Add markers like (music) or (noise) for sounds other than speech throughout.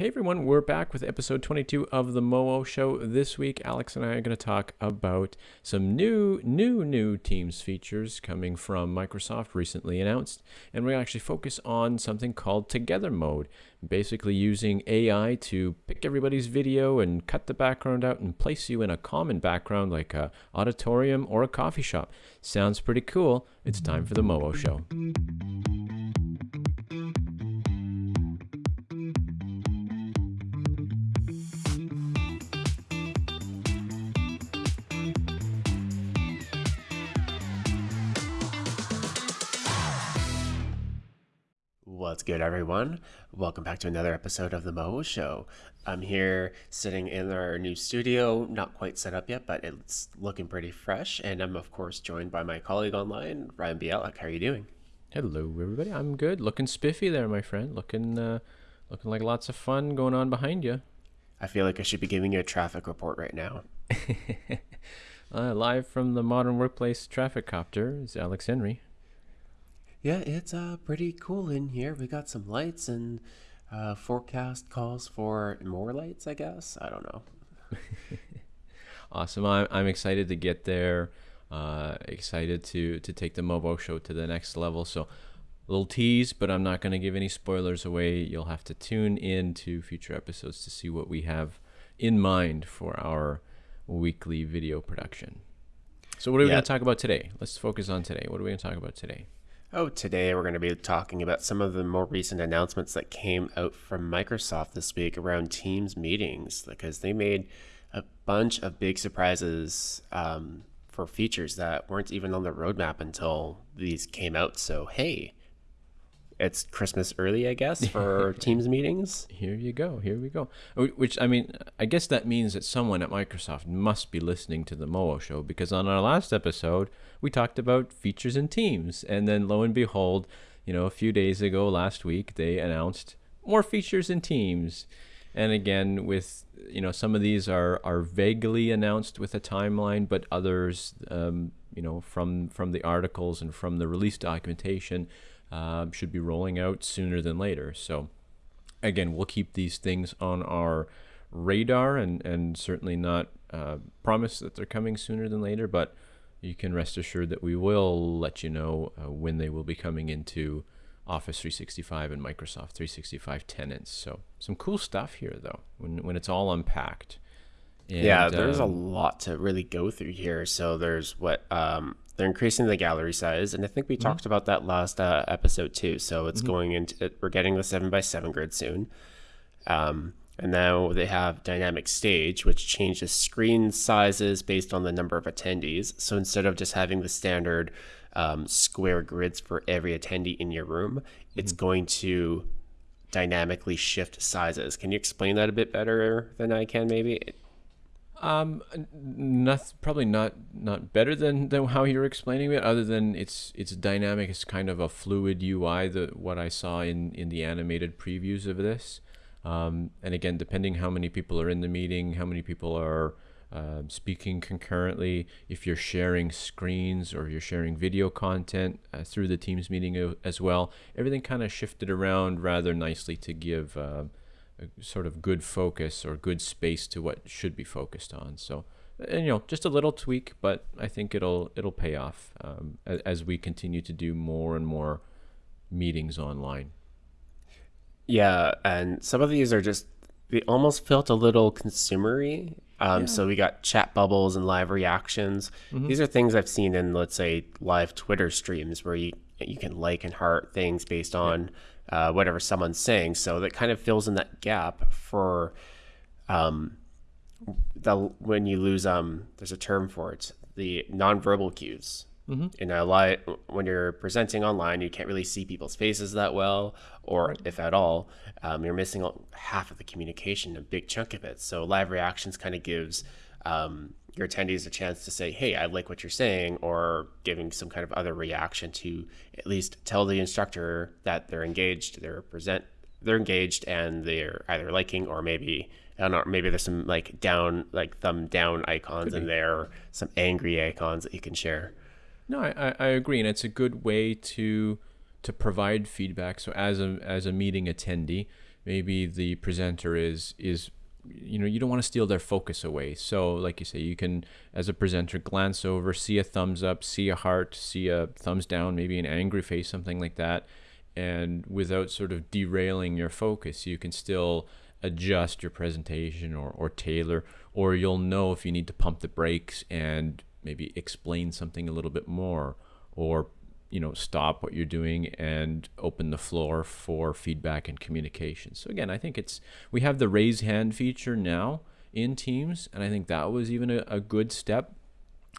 Hey everyone, we're back with episode 22 of the MoWo Show. This week, Alex and I are going to talk about some new, new, new Teams features coming from Microsoft recently announced. And we actually focus on something called Together Mode, basically using AI to pick everybody's video and cut the background out and place you in a common background like a auditorium or a coffee shop. Sounds pretty cool. It's time for the MoWo Show. What's good, everyone? Welcome back to another episode of the MoWo Show. I'm here sitting in our new studio, not quite set up yet, but it's looking pretty fresh. And I'm, of course, joined by my colleague online, Ryan Bialek. How are you doing? Hello, everybody. I'm good. Looking spiffy there, my friend. Looking, uh, looking like lots of fun going on behind you. I feel like I should be giving you a traffic report right now. (laughs) uh, live from the Modern Workplace Traffic Copter is Alex Henry. Yeah, it's uh pretty cool in here. We got some lights and uh, forecast calls for more lights. I guess I don't know. (laughs) awesome. I'm I'm excited to get there. Uh, excited to to take the MoWo show to the next level. So. A little tease, but I'm not going to give any spoilers away. You'll have to tune in to future episodes to see what we have in mind for our weekly video production. So, what are we going to talk about today? Let's focus on today. What are we going to talk about today? Oh, today we're going to be talking about some of the more recent announcements that came out from Microsoft this week around Teams meetings because they made a bunch of big surprises um, for features that weren't even on the roadmap until these came out. So, hey, it's Christmas early, I guess, for (laughs) Teams meetings. Here you go. Here we go. Which I mean, I guess that means that someone at Microsoft must be listening to the MoWo show because on our last episode we talked about features in Teams, and then lo and behold, you know, a few days ago, last week, they announced more features in Teams. And again, with you know, some of these are are vaguely announced with a timeline, but others, um, you know, from from the articles and from the release documentation uh, should be rolling out sooner than later. So, again, we'll keep these things on our radar and, and certainly not uh, promise that they're coming sooner than later, but you can rest assured that we will let you know uh, when they will be coming into Office 365 and Microsoft 365 tenants. So, some cool stuff here, though, when, when it's all unpacked. And, yeah, there's um, a lot to really go through here. So there's what um, they're increasing the gallery size, and I think we mm-hmm. talked about that last uh, episode too. So it's mm-hmm. going into we're getting the seven by seven grid soon, um, and now they have dynamic stage, which changes screen sizes based on the number of attendees. So instead of just having the standard um, square grids for every attendee in your room, mm-hmm. it's going to dynamically shift sizes. Can you explain that a bit better than I can, maybe? Um, not probably not not better than than how you're explaining it. Other than it's it's dynamic. It's kind of a fluid UI. The what I saw in in the animated previews of this. Um, and again, depending how many people are in the meeting, how many people are uh, speaking concurrently, if you're sharing screens or you're sharing video content uh, through the Teams meeting as well, everything kind of shifted around rather nicely to give. Uh, a sort of good focus or good space to what should be focused on. So, and you know, just a little tweak, but I think it'll it'll pay off um, as, as, we continue to do more and more meetings online. Yeah, and some of these are just they almost felt a little consumery. Um, yeah. So we got chat bubbles and live reactions. Mm-hmm. These are things I've seen in, let's say, live Twitter streams where you you can like and heart things based on. Yeah uh, whatever someone's saying. So that kind of fills in that gap for um, the when you lose um there's a term for it the nonverbal cues. Mm-hmm. A live, when you're presenting online, you can't really see people's faces that well, or if at all, um, you're missing half of the communication, a big chunk of it. So live reactions kind of gives um, your attendees a chance to say, hey, I like what you're saying, or giving some kind of other reaction to at least tell the instructor that they're engaged, they're present, they're engaged, and they're either liking or maybe I don't know, maybe there's some like down, like thumb down icons in there, or some angry icons that you can share. No, I, I agree, and it's a good way to to provide feedback. So as a as a meeting attendee, maybe the presenter is is you know you don't want to steal their focus away so like you say you can as a presenter glance over see a thumbs up see a heart see a thumbs down maybe an angry face something like that and without sort of derailing your focus you can still adjust your presentation or, or tailor or you'll know if you need to pump the brakes and maybe explain something a little bit more or you know stop what you're doing and open the floor for feedback and communication so again i think it's we have the raise hand feature now in teams and i think that was even a, a good step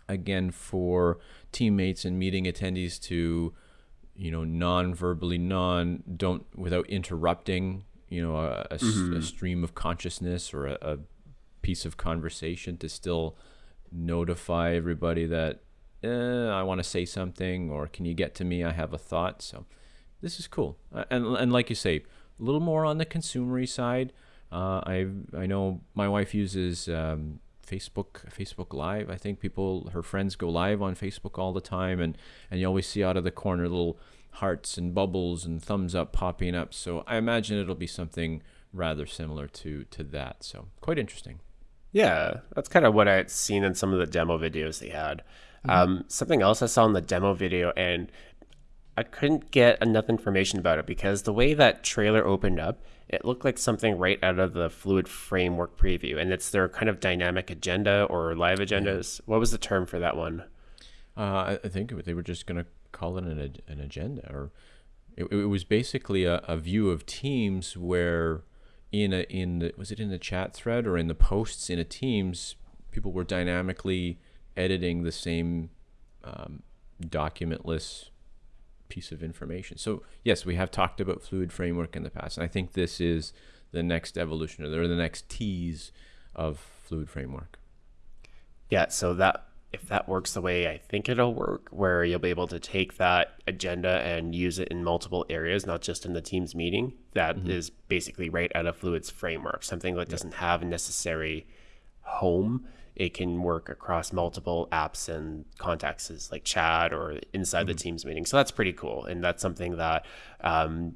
again for teammates and meeting attendees to you know non-verbally non don't without interrupting you know a, a, mm-hmm. a stream of consciousness or a, a piece of conversation to still notify everybody that eh, I want to say something, or can you get to me? I have a thought. So this is cool. Uh, and and like you say, a little more on the consumery side. Uh, I I know my wife uses um, Facebook Facebook Live. I think people her friends go live on Facebook all the time, and and you always see out of the corner little hearts and bubbles and thumbs up popping up. So I imagine it'll be something rather similar to to that. So quite interesting. Yeah, that's kind of what I had seen in some of the demo videos they had. Mm-hmm. Um, something else I saw in the demo video, and I couldn't get enough information about it because the way that trailer opened up, it looked like something right out of the Fluid Framework preview, and it's their kind of dynamic agenda or live agendas. Yeah. What was the term for that one? Uh, I think they were just going to call it an, an agenda, or it, it was basically a, a view of teams where in a in the was it in the chat thread or in the posts in a Teams, people were dynamically editing the same um, documentless piece of information. So yes, we have talked about fluid framework in the past, and I think this is the next evolution or the next tease of fluid framework. Yeah, so that if that works the way I think it'll work, where you'll be able to take that agenda and use it in multiple areas, not just in the team's meeting, that mm-hmm. is basically right out of Fluid's framework, something that doesn't have a necessary home it can work across multiple apps and contexts like chat or inside mm-hmm. the Teams meeting. So that's pretty cool. And that's something that um,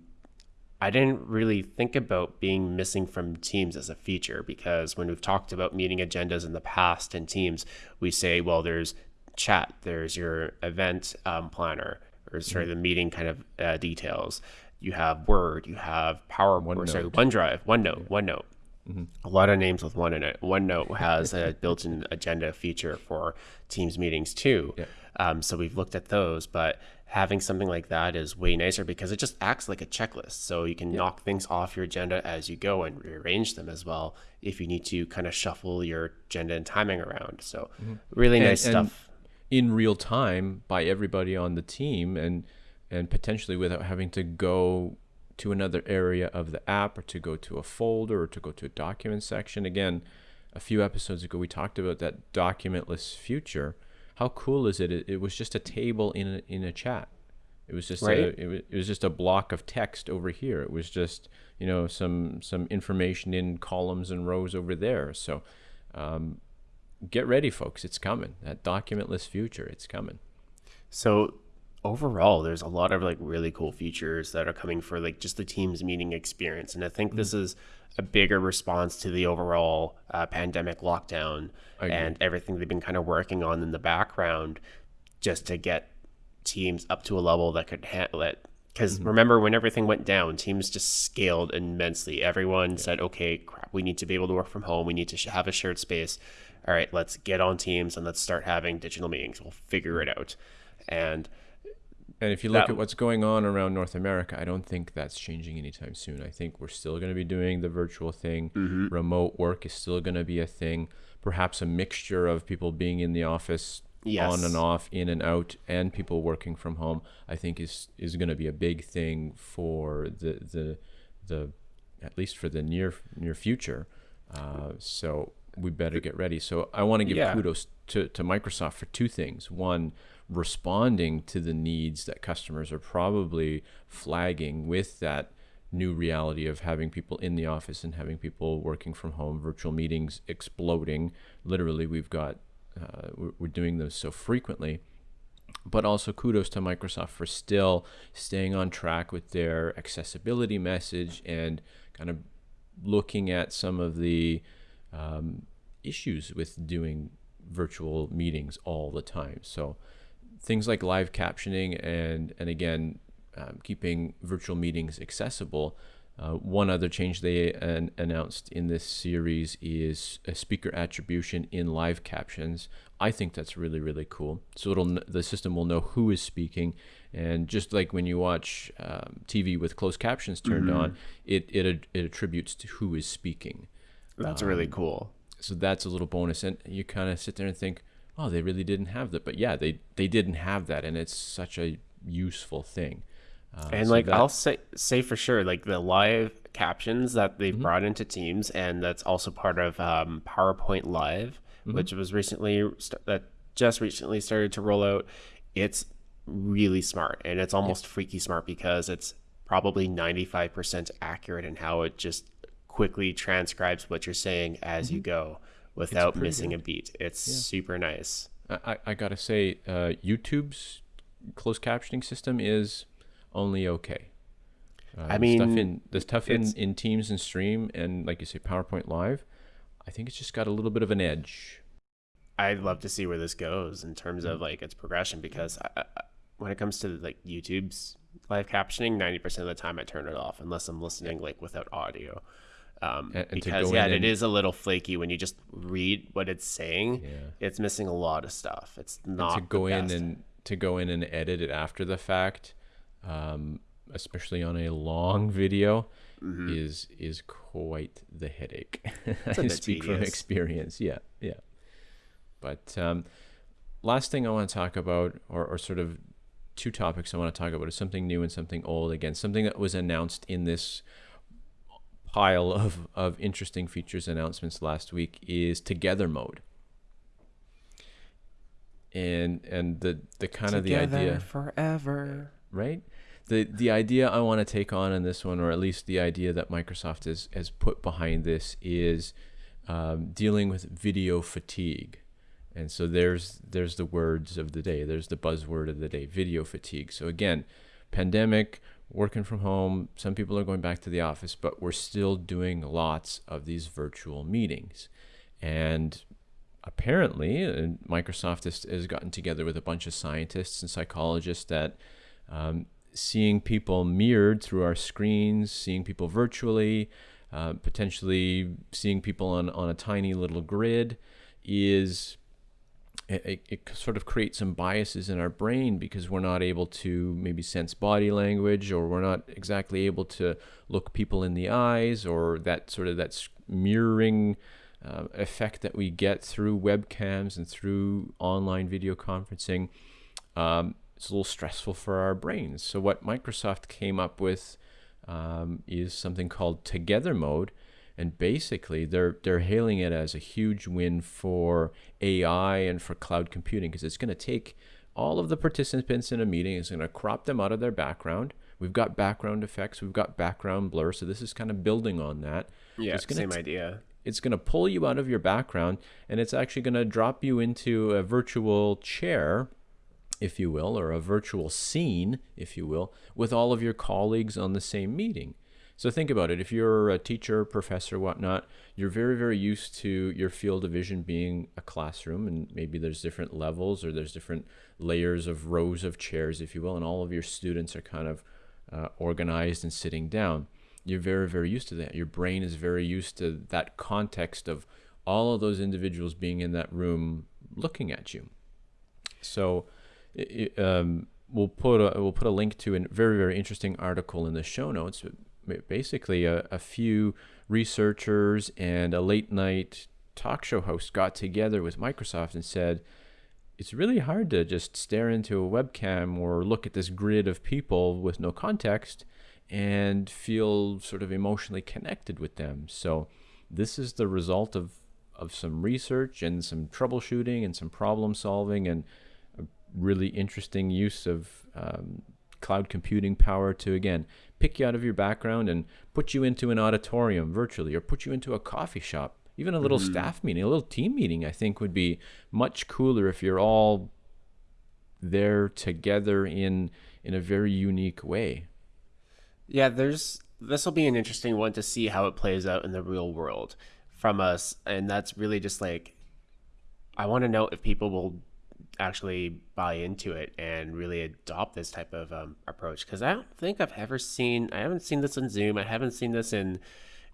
I didn't really think about being missing from Teams as a feature because when we've talked about meeting agendas in the past in Teams, we say, well, there's chat, there's your event um, planner, or sorry, mm-hmm. the meeting kind of uh, details. You have Word, you have Power, OneNote. or sorry, OneDrive, OneNote, yeah. OneNote. Mm-hmm. A lot of names with one in it. OneNote has a (laughs) built-in agenda feature for Teams meetings too. Yeah. Um, so we've looked at those, but having something like that is way nicer because it just acts like a checklist. So you can knock things off your agenda as you go and rearrange them as well if you need to kind of shuffle your agenda and timing around. So mm-hmm. really and, nice and stuff. In real time by everybody on the team and and potentially without having to go to another area of the app or to go to a folder or to go to a document section. Again, a few episodes ago, we talked about that documentless future. How cool is it? It, it was just a table in a, in a chat. It was just right. a, it, was, it was just a block of text over here. It was just you know some some information in columns and rows over there. So um, get ready, folks. It's coming. That documentless future. It's coming. So overall there's a lot of like really cool features that are coming for like just the teams meeting experience and i think mm-hmm. this is a bigger response to the overall uh, pandemic lockdown and everything they've been kind of working on in the background just to get teams up to a level that could handle it because mm-hmm. remember when everything went down teams just scaled immensely. Everyone yeah. said okay crap we need to be able to work from home. We need to have a shared space. All right let's get on teams and let's start having digital meetings. We'll figure it out. And and if you look that, at what's going on around North America, I don't think that's changing anytime soon. I think we're still going to be doing the virtual thing. Mm-hmm. Remote work is still going to be a thing. Perhaps a mixture of people being in the office yes. on and off, in and out, and people working from home. I think is is going to be a big thing for the the the at least for the near near future. Uh, so we better get ready. So I want to give yeah. kudos to, to Microsoft for two things. One, responding to the needs that customers are probably flagging with that new reality of having people in the office and having people working from home, virtual meetings exploding. Literally, we've got, uh, we're, doing those so frequently. but also kudos to Microsoft for still staying on track with their accessibility message and kind of looking at some of the um, issues with doing virtual meetings all the time. So things like live captioning and and again um, keeping virtual meetings accessible. Uh, one other change they an, announced in this series is a speaker attribution in live captions. I think that's really really cool. So it'll the system will know who is speaking, and just like when you watch um, TV with closed captions turned mm-hmm. on, it, it it attributes to who is speaking. That's um, really cool. So that's a little bonus, and you kind of sit there and think, oh, they really didn't have that, but yeah, they they didn't have that, and it's such a useful thing. Uh, and so like that... I'll say say for sure, like the live captions that they've mm-hmm. brought into Teams, and that's also part of um, PowerPoint Live, mm-hmm. which was recently st- that just recently started to roll out. It's really smart, and it's almost yeah. freaky smart because it's probably ninety five percent accurate in how it just quickly transcribes what you're saying as mm-hmm. you go without missing good. a beat. It's yeah. super nice. I, I gotta say, uh, YouTube's closed captioning system is only okay. Uh, I mean, stuff in the stuff in, in Teams and Stream and like you say, PowerPoint Live, I think it's just got a little bit of an edge. I'd love to see where this goes in terms mm-hmm. of like its progression because I, I, when it comes to like YouTube's live captioning, ninety percent of the time I turn it off unless I'm listening like without audio. Um, and, and because yeah, it is a little flaky when you just read what it's saying. Yeah. It's missing a lot of stuff. It's not and to go in and to go in and edit it after the fact um, especially on a long video, mm-hmm. is is quite the headache. (laughs) I speak tedious. from experience. Yeah, yeah. But um, last thing I want to talk about, or, or sort of two topics I want to talk about, is something new and something old. Again, something that was announced in this pile of, of interesting features announcements last week is Together mode. And and the the kind Together of the idea forever, right? the the idea I want to take on in this one, or at least the idea that Microsoft has has put behind this, is um, dealing with video fatigue. And so there's there's the words of the day. There's the buzzword of the day: video fatigue. So again, pandemic, working from home. Some people are going back to the office, but we're still doing lots of these virtual meetings. And apparently, uh, Microsoft has, has gotten together with a bunch of scientists and psychologists that um, seeing people mirrored through our screens, seeing people virtually, uh, potentially seeing people on, on a tiny little grid is it, it, sort of creates some biases in our brain because we're not able to maybe sense body language or we're not exactly able to look people in the eyes or that sort of that mirroring uh, effect that we get through webcams and through online video conferencing um, it's a little stressful for our brains. So what Microsoft came up with um, is something called Together Mode, and basically they're they're hailing it as a huge win for AI and for cloud computing because it's going to take all of the participants in a meeting, it's going to crop them out of their background. We've got background effects, we've got background blur, so this is kind of building on that. Yeah, it's same idea. It's going to pull you out of your background, and it's actually going to drop you into a virtual chair if you will, or a virtual scene, if you will, with all of your colleagues on the same meeting. So think about it. If you're a teacher, professor, whatnot, you're very, very used to your field of vision being a classroom, and maybe there's different levels or there's different layers of rows of chairs, if you will, and all of your students are kind of uh, organized and sitting down. You're very, very used to that. Your brain is very used to that context of all of those individuals being in that room looking at you. So it, um, we'll put a we'll put a link to a very very interesting article in the show notes. Basically, a, a few researchers and a late night talk show host got together with Microsoft and said, it's really hard to just stare into a webcam or look at this grid of people with no context and feel sort of emotionally connected with them. So this is the result of of some research and some troubleshooting and some problem solving and a really interesting use of um, cloud computing power to again pick you out of your background and put you into an auditorium virtually or put you into a coffee shop even a little mm-hmm. staff meeting a little team meeting i think would be much cooler if you're all they're together in in a very unique way. Yeah, there's this will be an interesting one to see how it plays out in the real world from us, and that's really just like I want to know if people will actually buy into it and really adopt this type of um, approach because I don't think I've ever seen I haven't seen this in Zoom I haven't seen this in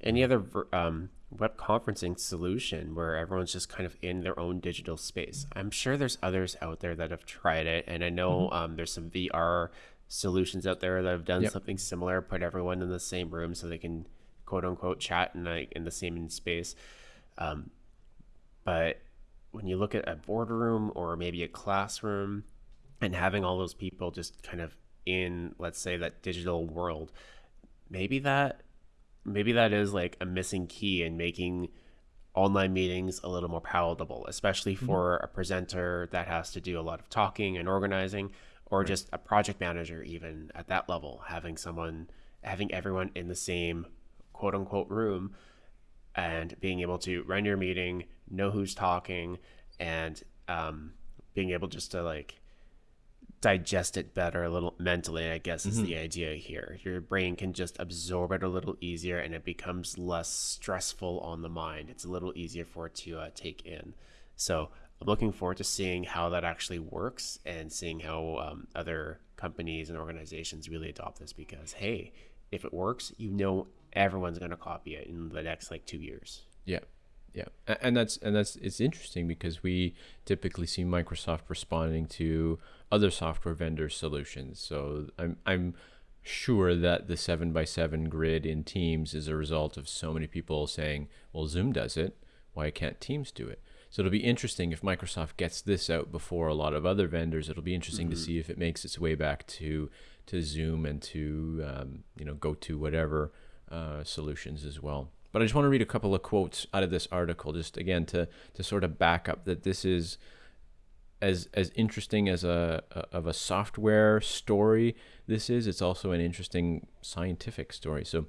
any other um, web conferencing solution where everyone's just kind of in their own digital space. I'm sure there's others out there that have tried it, and I know mm-hmm. um, there's some VR solutions out there that have done yep. something similar, put everyone in the same room so they can quote unquote chat in like in the same space. Um, but when you look at a boardroom or maybe a classroom and having all those people just kind of in let's say that digital world maybe that maybe that is like a missing key in making online meetings a little more palatable, especially mm-hmm. for mm-hmm. a presenter that has to do a lot of talking and organizing, or right. just a project manager, even at that level, having someone, having everyone in the same quote unquote room and being able to run your meeting, know who's talking, and um, being able just to like digest it better a little mentally i guess is mm-hmm. the idea here. Your brain can just absorb it a little easier and it becomes less stressful on the mind. It's a little easier for it to uh, take in. So i'm looking forward to seeing how that actually works and seeing how um, other companies and organizations really adopt this because hey if it works you know everyone's going to copy it in the next like two years. Yeah. Yeah. And that's and that's it's interesting because we typically see microsoft responding to other software vendor solutions. So i'm i'm sure that the 7 by 7 grid in teams is a result of so many people saying well zoom does it. Why can't teams do it? So it'll be interesting if microsoft gets this out before a lot of other vendors. It'll be interesting mm-hmm. to see if it makes its way back to to zoom and to um, you know go to whatever uh, solutions as well but I just want to read a couple of quotes out of this article, just again to to sort of back up that this is as as interesting as a, a, of a software story this is. It's also an interesting scientific story. So.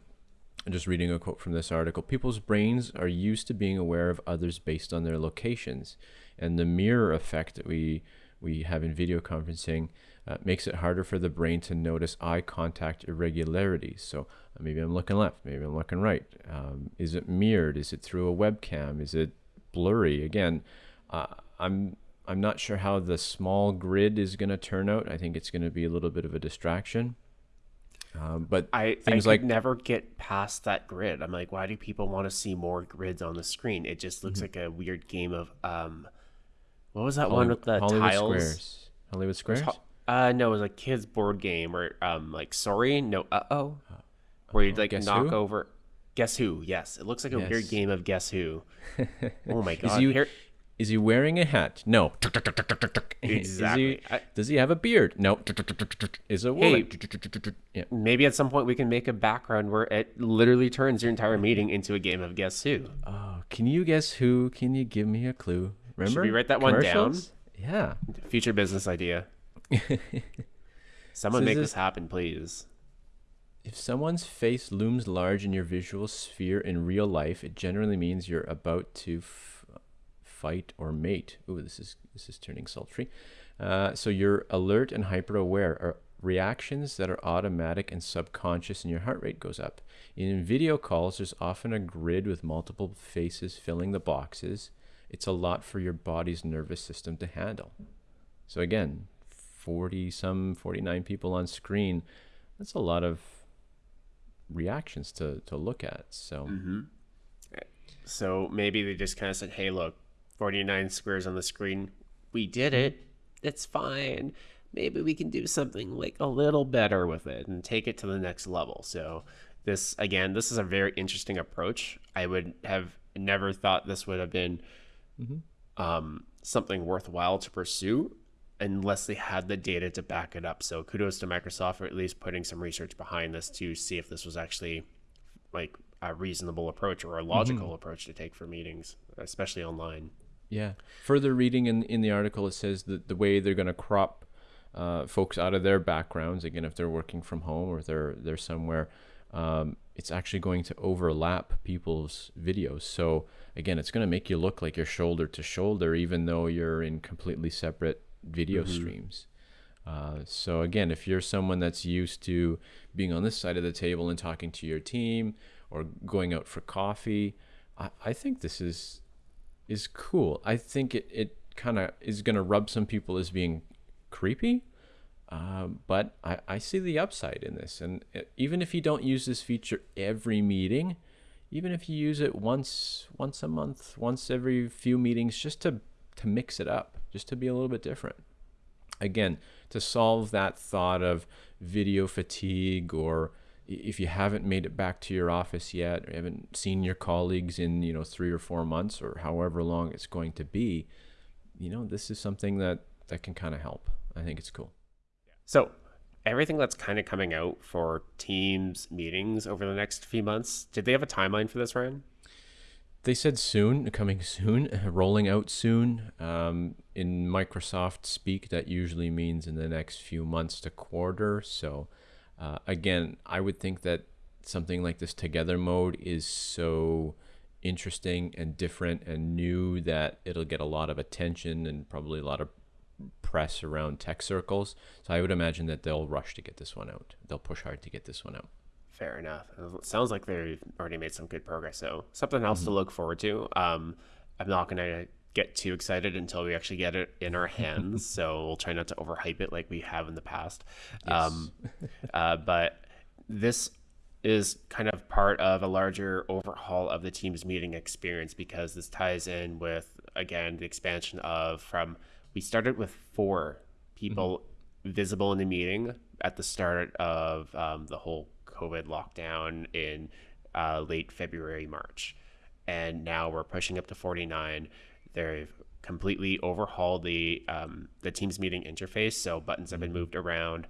I'm just reading a quote from this article. People's brains are used to being aware of others based on their locations, and the mirror effect that we we have in video conferencing uh, makes it harder for the brain to notice eye contact irregularities. So uh, maybe I'm looking left, maybe I'm looking right. Um, is it mirrored? Is it through a webcam? Is it blurry? Again, uh, I'm I'm not sure how the small grid is going to turn out. I think it's going to be a little bit of a distraction. Um, but I things I like never get past that grid. I'm like, why do people want to see more grids on the screen? It just looks mm-hmm. like a weird game of um, what was that Hollywood, one with the Hollywood tiles? Squares. Hollywood Squares. Uh, no, it was a kids board game or um, like sorry, no, uh oh, where you like guess knock who? over. Guess who? Yes, it looks like a yes. weird game of guess who. (laughs) oh my god! Is he, Here... is he wearing a hat? No. (laughs) exactly. He, does he have a beard? No. Is a woman? Hey, yeah. Maybe at some point we can make a background where it literally turns your entire meeting into a game of guess who. Oh, can you guess who? Can you give me a clue? Remember? Should we write that one down? Yeah. Future business idea. (laughs) Someone so make this happen, please. If someone's face looms large in your visual sphere in real life, it generally means you're about to f- fight or mate. Ooh, this is this is turning sultry. Uh, so you're alert and hyper aware. Are reactions that are automatic and subconscious, and your heart rate goes up. In video calls, there's often a grid with multiple faces filling the boxes. It's a lot for your body's nervous system to handle. So again, 40 some 49 people on screen that's a lot of reactions to to look at so. Mm-hmm. so maybe they just kind of said hey look 49 squares on the screen. We did it. It's fine. Maybe we can do something like a little better with it and take it to the next level. So this again this is a very interesting approach. I would have never thought this would have been mm-hmm. um, something worthwhile to pursue unless they had the data to back it up. So kudos to Microsoft for at least putting some research behind this to see if this was actually like a reasonable approach or a logical mm-hmm. approach to take for meetings, especially online. Yeah. Further reading in, in the article, it says that the way they're going to crop uh, folks out of their backgrounds, again, if they're working from home or they're they're somewhere, um, it's actually going to overlap people's videos. So again, it's going to make you look like you're shoulder to shoulder, even though you're in completely separate video mm-hmm. streams. Uh, so again, if you're someone that's used to being on this side of the table and talking to your team or going out for coffee, I, I think this is is cool. I think it, it kind of is going to rub some people as being creepy, uh, but I, I see the upside in this. And even if you don't use this feature every meeting, even if you use it once once a month, once every few meetings, just to to mix it up, just to be a little bit different. Again, to solve that thought of video fatigue or if you haven't made it back to your office yet or haven't seen your colleagues in you know three or four months or however long it's going to be you know this is something that that can kind of help. I think it's cool. So everything that's kind of coming out for teams meetings over the next few months did they have a timeline for this ryan they said soon coming (laughs) soon (laughs) rolling out soon um, in microsoft speak that usually means in the next few months to quarter so uh, again, I would think that something like this together mode is so interesting and different and new that it'll get a lot of attention and probably a lot of press around tech circles. So I would imagine that they'll rush to get this one out. They'll push hard to get this one out. Fair enough. It sounds like they've already made some good progress. So something else mm-hmm. to look forward to. Um, I'm not going to get too excited until we actually get it in our hands. (laughs) so we'll try not to overhype it like we have in the past. Yes. Um, uh, but this is kind of part of a larger overhaul of the team's meeting experience because this ties in with again the expansion of from we started with four people mm-hmm. visible in the meeting at the start of um, the whole COVID lockdown in uh, late February, March. And now we're pushing up to 49 They've completely overhauled the um, the Teams meeting interface. So buttons have been mm-hmm. moved around,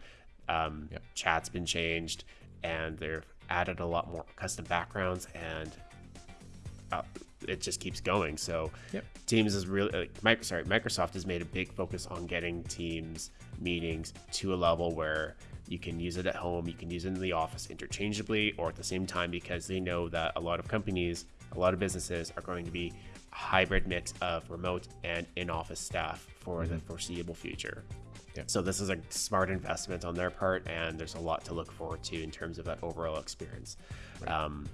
um, yep. chat's been changed, and they've added a lot more custom backgrounds, and uh, it just keeps going. So yep. Teams is really like, Microsoft, sorry, Microsoft has made a big focus on getting Teams meetings to a level where you can use it at home, you can use it in the office interchangeably or at the same time because they know that a lot of companies, a lot of businesses are going to be a hybrid mix of remote and in-office staff for mm-hmm. the foreseeable future. Yeah. So this is a smart investment on their part, and there's a lot to look forward to in terms of that overall experience. Right. Um,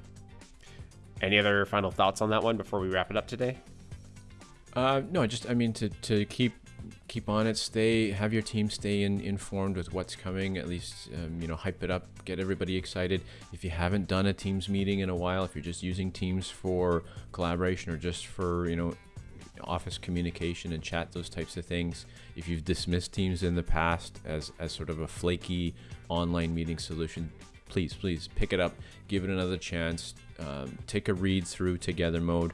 any other final thoughts on that one before we wrap it up today? Uh, no, I just I mean to to keep keep on it. Stay, have your team stay in, informed with what's coming. At least, um, you know, hype it up, get everybody excited. If you haven't done a Teams meeting in a while, if you're just using Teams for collaboration or just for, you know, office communication and chat, those types of things. If you've dismissed Teams in the past as, as sort of a flaky online meeting solution, please, please pick it up, give it another chance, um, take a read through Together Mode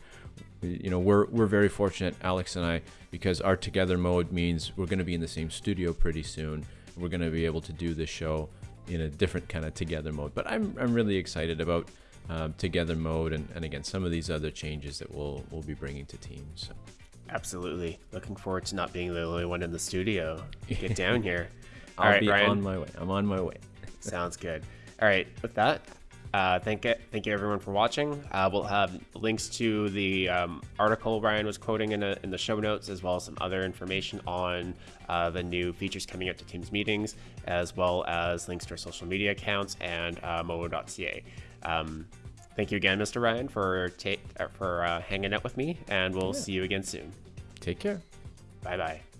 you know we're we're very fortunate alex and i because our together mode means we're going to be in the same studio pretty soon. We're going to be able to do this show in a different kind of together mode. But i'm, I'm really excited about um, together mode and, and again some of these other changes that we'll we'll be bringing to teams so. absolutely. Looking forward to not being the only one in the studio. (laughs) Get down here. All I'll right, be Ryan. on my way. I'm on my way. Sounds good. All right with that uh, thank it, thank you everyone for watching. Uh, we'll have links to the um, article Ryan was quoting in, a, in the show notes, as well as some other information on uh, the new features coming out to Teams meetings, as well as links to our social media accounts and uh, mowo.ca. Um, thank you again, Mr. Ryan, for uh, for uh, hanging out with me, and we'll yeah. see you again soon. Take care. Bye bye.